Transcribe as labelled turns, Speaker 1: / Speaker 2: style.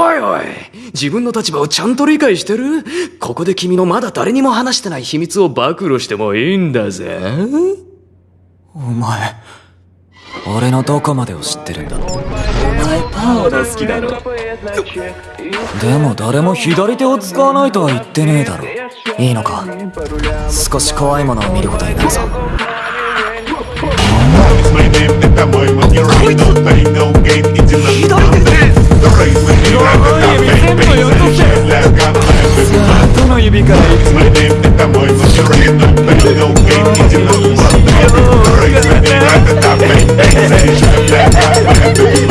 Speaker 1: おいおい。自分の立場をちゃんと理解してる？ここで君のまだ誰にも話してない秘密を暴露してもいいんだぜ。
Speaker 2: お前俺のどこまでを知ってるんだ？お前パーが好きだろ。でも誰も左手を使わないとは言ってねえだろ。いいのか？少し怖いものを見ることになるぞ。
Speaker 3: It's my name that I'm going with your ain't no pain, laughing.
Speaker 2: どの指から
Speaker 3: It's my name that I'm going with your ain't no pain, no gain, it's in the The race with me, I'm